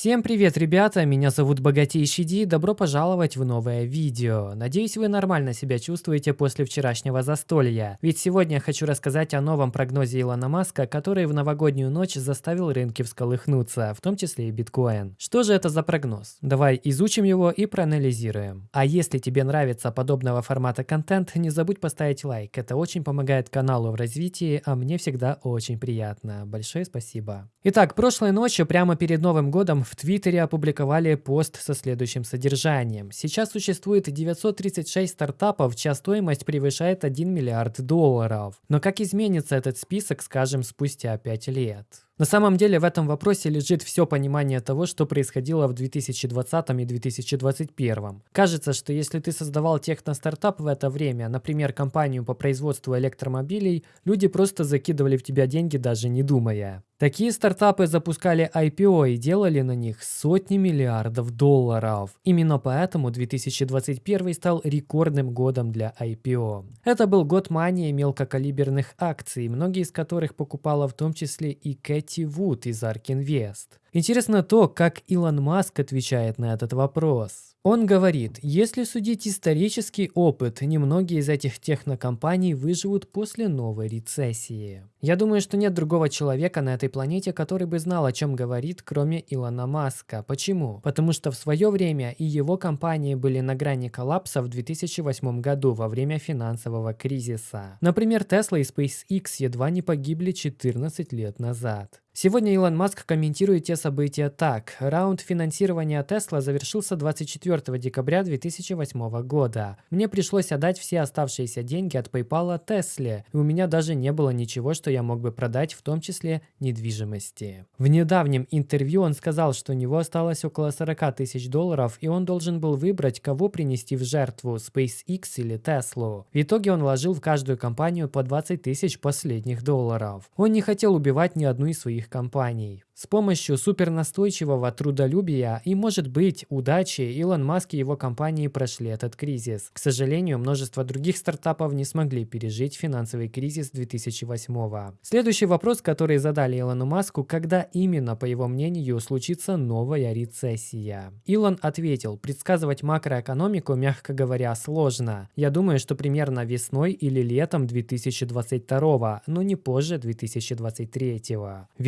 Всем привет, ребята! Меня зовут Богатейший Ди, добро пожаловать в новое видео. Надеюсь, вы нормально себя чувствуете после вчерашнего застолья. Ведь сегодня я хочу рассказать о новом прогнозе Илона Маска, который в новогоднюю ночь заставил рынки всколыхнуться, в том числе и биткоин. Что же это за прогноз? Давай изучим его и проанализируем. А если тебе нравится подобного формата контент, не забудь поставить лайк. Это очень помогает каналу в развитии, а мне всегда очень приятно. Большое спасибо. Итак, прошлой ночью, прямо перед Новым годом, в Твиттере опубликовали пост со следующим содержанием. Сейчас существует 936 стартапов, чья стоимость превышает 1 миллиард долларов. Но как изменится этот список, скажем, спустя 5 лет? На самом деле в этом вопросе лежит все понимание того, что происходило в 2020 и 2021. Кажется, что если ты создавал техно-стартап в это время, например, компанию по производству электромобилей, люди просто закидывали в тебя деньги, даже не думая. Такие стартапы запускали IPO и делали на них сотни миллиардов долларов. Именно поэтому 2021 стал рекордным годом для IPO. Это был год мании мелкокалиберных акций, многие из которых покупала в том числе и Кэти Вуд из Invest. Интересно то, как Илон Маск отвечает на этот вопрос. Он говорит, если судить исторический опыт, немногие из этих технокомпаний выживут после новой рецессии. Я думаю, что нет другого человека на этой планете, который бы знал, о чем говорит, кроме Илона Маска. Почему? Потому что в свое время и его компании были на грани коллапса в 2008 году во время финансового кризиса. Например, Tesla и SpaceX едва не погибли 14 лет назад. Сегодня Илон Маск комментирует те события так. Раунд финансирования Tesla завершился 24 декабря 2008 года. Мне пришлось отдать все оставшиеся деньги от PayPal Tesla, и у меня даже не было ничего, что я мог бы продать, в том числе недвижимости. В недавнем интервью он сказал, что у него осталось около 40 тысяч долларов, и он должен был выбрать, кого принести в жертву, SpaceX или Tesla. В итоге он вложил в каждую компанию по 20 тысяч последних долларов. Он не хотел убивать ни одну из своих других компаний. С помощью супернастойчивого трудолюбия и, может быть, удачи Илон Маск и его компании прошли этот кризис. К сожалению, множество других стартапов не смогли пережить финансовый кризис 2008 -го. Следующий вопрос, который задали Илону Маску, когда именно, по его мнению, случится новая рецессия. Илон ответил, предсказывать макроэкономику, мягко говоря, сложно. Я думаю, что примерно весной или летом 2022, но не позже 2023.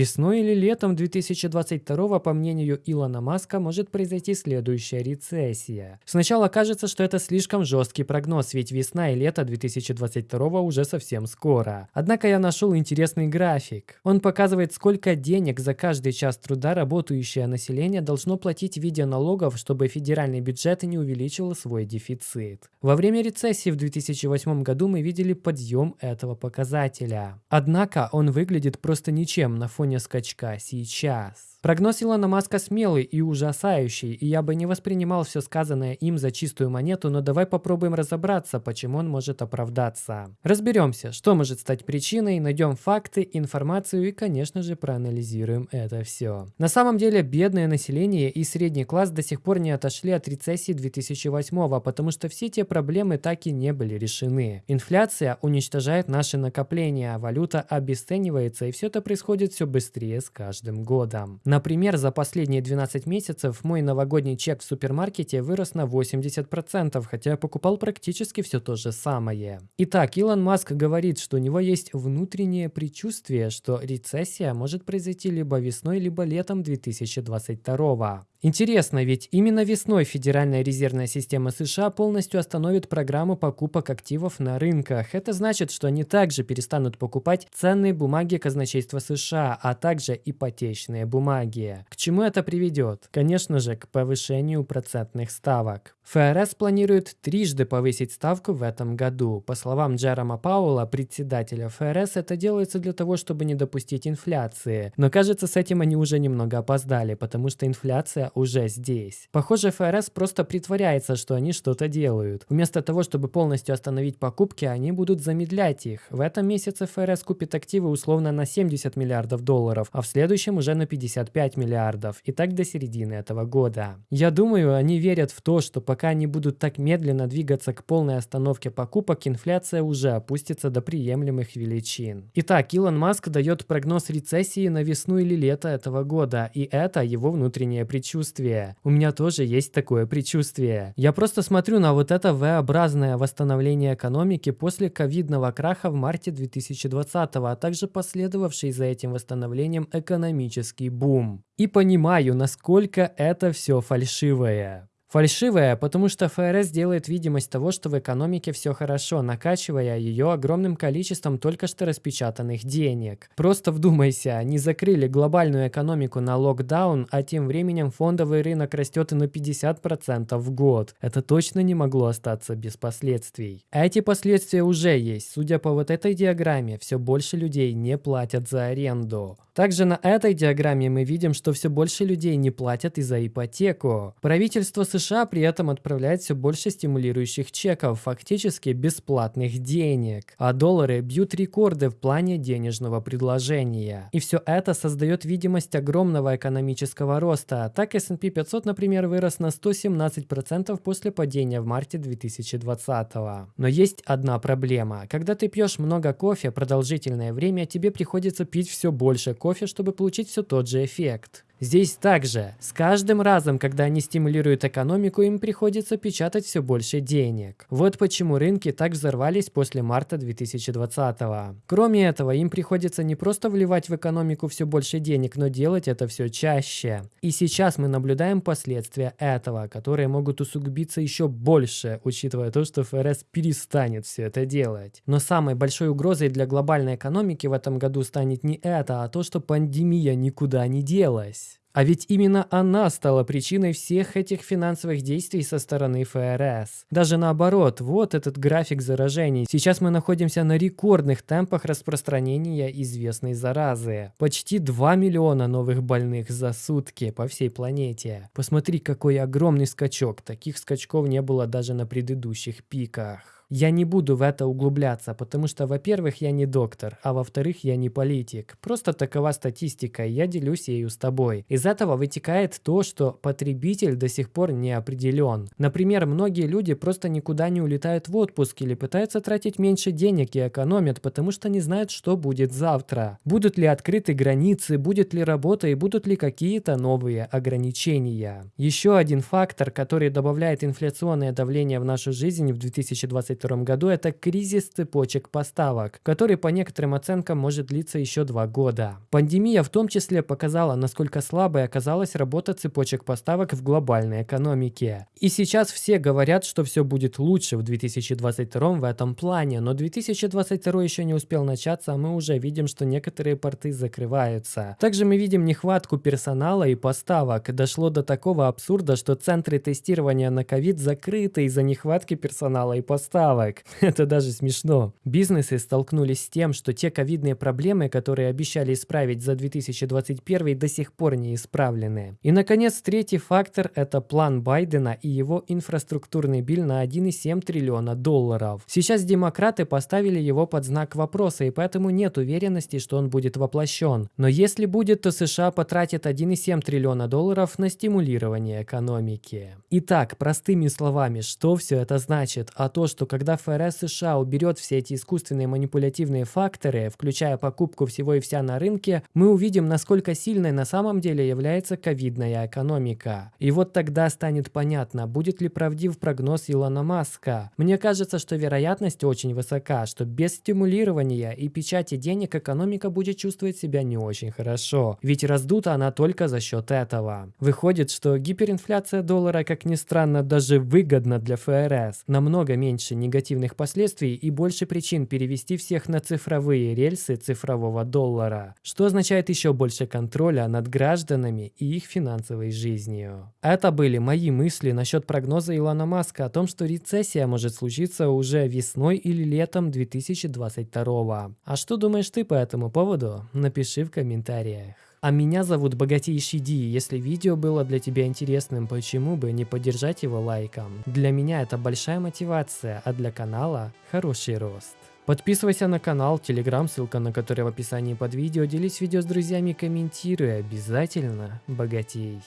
Весной или летом 2022, по мнению Илона Маска, может произойти следующая рецессия. Сначала кажется, что это слишком жесткий прогноз, ведь весна и лето 2022 уже совсем скоро. Однако я нашел интересный график. Он показывает, сколько денег за каждый час труда работающее население должно платить в виде налогов, чтобы федеральный бюджет не увеличил свой дефицит. Во время рецессии в 2008 году мы видели подъем этого показателя. Однако он выглядит просто ничем на фоне скачка сейчас. Прогноз Илона Маска смелый и ужасающий, и я бы не воспринимал все сказанное им за чистую монету, но давай попробуем разобраться, почему он может оправдаться. Разберемся, что может стать причиной, найдем факты, информацию и, конечно же, проанализируем это все. На самом деле, бедное население и средний класс до сих пор не отошли от рецессии 2008 потому что все те проблемы так и не были решены. Инфляция уничтожает наши накопления, валюта обесценивается, и все это происходит все быстрее с каждым годом. Например, за последние 12 месяцев мой новогодний чек в супермаркете вырос на 80%, хотя я покупал практически все то же самое. Итак, Илон Маск говорит, что у него есть внутреннее предчувствие, что рецессия может произойти либо весной, либо летом 2022. Интересно, ведь именно весной Федеральная резервная система США полностью остановит программу покупок активов на рынках. Это значит, что они также перестанут покупать ценные бумаги казначейства США, а также ипотечные бумаги. К чему это приведет? Конечно же, к повышению процентных ставок. ФРС планирует трижды повысить ставку в этом году. По словам Джерома Пауэлла, председателя ФРС, это делается для того, чтобы не допустить инфляции. Но кажется, с этим они уже немного опоздали, потому что инфляция уже здесь. Похоже, ФРС просто притворяется, что они что-то делают. Вместо того, чтобы полностью остановить покупки, они будут замедлять их. В этом месяце ФРС купит активы условно на 70 миллиардов долларов, а в следующем уже на 55 миллиардов. И так до середины этого года. Я думаю, они верят в то, что пока они будут так медленно двигаться к полной остановке покупок, инфляция уже опустится до приемлемых величин. Итак, Илон Маск дает прогноз рецессии на весну или лето этого года, и это его внутреннее предчувствие. У меня тоже есть такое предчувствие. Я просто смотрю на вот это V-образное восстановление экономики после ковидного краха в марте 2020, а также последовавший за этим восстановлением экономический бум. И понимаю, насколько это все фальшивое. Фальшивая, потому что ФРС делает видимость того, что в экономике все хорошо, накачивая ее огромным количеством только что распечатанных денег. Просто вдумайся, они закрыли глобальную экономику на локдаун, а тем временем фондовый рынок растет на 50% в год. Это точно не могло остаться без последствий. А эти последствия уже есть. Судя по вот этой диаграмме, все больше людей не платят за аренду. Также на этой диаграмме мы видим, что все больше людей не платят и за ипотеку. Правительство США при этом отправляет все больше стимулирующих чеков, фактически бесплатных денег. А доллары бьют рекорды в плане денежного предложения. И все это создает видимость огромного экономического роста. Так S&P 500, например, вырос на 117% после падения в марте 2020. Но есть одна проблема. Когда ты пьешь много кофе продолжительное время, тебе приходится пить все больше кофе, чтобы получить все тот же эффект. Здесь также, с каждым разом, когда они стимулируют экономику, им приходится печатать все больше денег. Вот почему рынки так взорвались после марта 2020 -го. Кроме этого, им приходится не просто вливать в экономику все больше денег, но делать это все чаще. И сейчас мы наблюдаем последствия этого, которые могут усугубиться еще больше, учитывая то, что ФРС перестанет все это делать. Но самой большой угрозой для глобальной экономики в этом году станет не это, а то, что пандемия никуда не делась. А ведь именно она стала причиной всех этих финансовых действий со стороны ФРС. Даже наоборот, вот этот график заражений. Сейчас мы находимся на рекордных темпах распространения известной заразы. Почти 2 миллиона новых больных за сутки по всей планете. Посмотри, какой огромный скачок. Таких скачков не было даже на предыдущих пиках. Я не буду в это углубляться, потому что, во-первых, я не доктор, а во-вторых, я не политик. Просто такова статистика, и я делюсь ею с тобой. Из этого вытекает то, что потребитель до сих пор не определен. Например, многие люди просто никуда не улетают в отпуск или пытаются тратить меньше денег и экономят, потому что не знают, что будет завтра. Будут ли открыты границы, будет ли работа и будут ли какие-то новые ограничения. Еще один фактор, который добавляет инфляционное давление в нашу жизнь в 2020 2022 году, это кризис цепочек поставок, который по некоторым оценкам может длиться еще два года. Пандемия в том числе показала, насколько слабой оказалась работа цепочек поставок в глобальной экономике. И сейчас все говорят, что все будет лучше в 2022 в этом плане, но 2022 еще не успел начаться, а мы уже видим, что некоторые порты закрываются. Также мы видим нехватку персонала и поставок. Дошло до такого абсурда, что центры тестирования на ковид закрыты из-за нехватки персонала и поставок поставок. Это даже смешно. Бизнесы столкнулись с тем, что те ковидные проблемы, которые обещали исправить за 2021 до сих пор не исправлены. И, наконец, третий фактор – это план Байдена и его инфраструктурный биль на 1,7 триллиона долларов. Сейчас демократы поставили его под знак вопроса, и поэтому нет уверенности, что он будет воплощен. Но если будет, то США потратит 1,7 триллиона долларов на стимулирование экономики. Итак, простыми словами, что все это значит? А то, что когда ФРС США уберет все эти искусственные манипулятивные факторы, включая покупку всего и вся на рынке, мы увидим, насколько сильной на самом деле является ковидная экономика. И вот тогда станет понятно, будет ли правдив прогноз Илона Маска. Мне кажется, что вероятность очень высока, что без стимулирования и печати денег экономика будет чувствовать себя не очень хорошо. Ведь раздута она только за счет этого. Выходит, что гиперинфляция доллара, как ни странно, даже выгодна для ФРС. Намного меньше негативных последствий и больше причин перевести всех на цифровые рельсы цифрового доллара, что означает еще больше контроля над гражданами и их финансовой жизнью. Это были мои мысли насчет прогноза Илона Маска о том, что рецессия может случиться уже весной или летом 2022. А что думаешь ты по этому поводу? Напиши в комментариях. А меня зовут Богатейший Ди. Если видео было для тебя интересным, почему бы не поддержать его лайком? Для меня это большая мотивация, а для канала хороший рост. Подписывайся на канал, телеграм, ссылка на который в описании под видео. Делись видео с друзьями, комментируй. Обязательно богатей.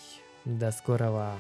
До скорого.